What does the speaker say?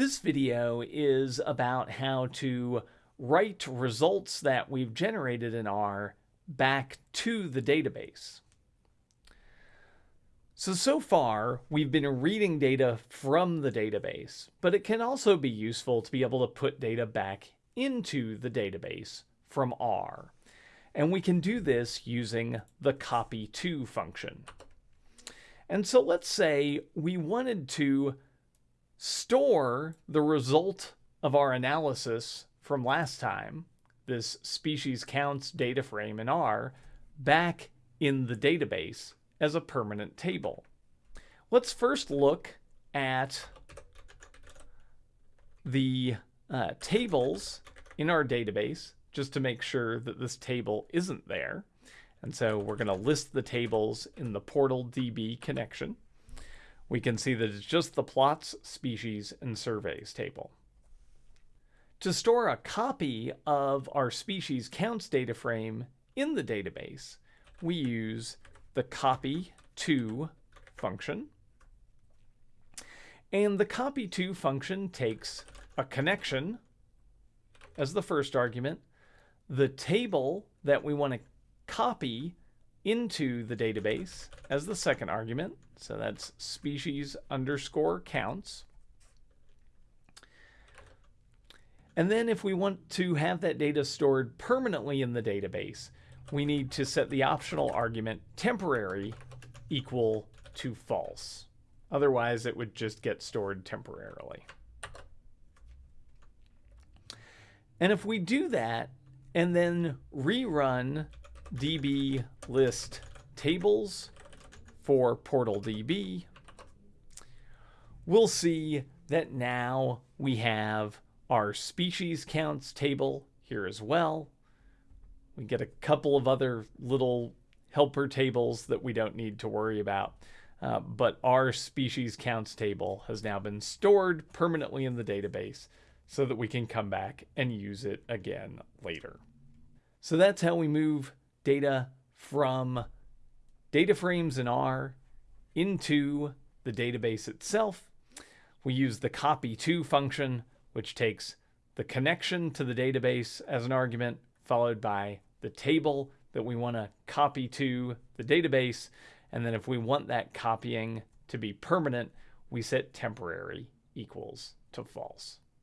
This video is about how to write results that we've generated in R back to the database. So, so far, we've been reading data from the database, but it can also be useful to be able to put data back into the database from R. And we can do this using the copy to function. And so let's say we wanted to store the result of our analysis from last time, this species counts data frame in R, back in the database as a permanent table. Let's first look at the uh, tables in our database just to make sure that this table isn't there. And so we're going to list the tables in the portal DB connection we can see that it's just the plots, species, and surveys table. To store a copy of our species counts data frame in the database, we use the copy to function. And the copy to function takes a connection as the first argument, the table that we want to copy into the database as the second argument, so that's species underscore counts. And then if we want to have that data stored permanently in the database, we need to set the optional argument temporary equal to false. Otherwise, it would just get stored temporarily. And if we do that and then rerun db list tables for Portal DB, we'll see that now we have our species counts table here as well. We get a couple of other little helper tables that we don't need to worry about. Uh, but our species counts table has now been stored permanently in the database so that we can come back and use it again later. So that's how we move data from data frames in R into the database itself. We use the copy to function, which takes the connection to the database as an argument, followed by the table that we want to copy to the database. And then if we want that copying to be permanent, we set temporary equals to false.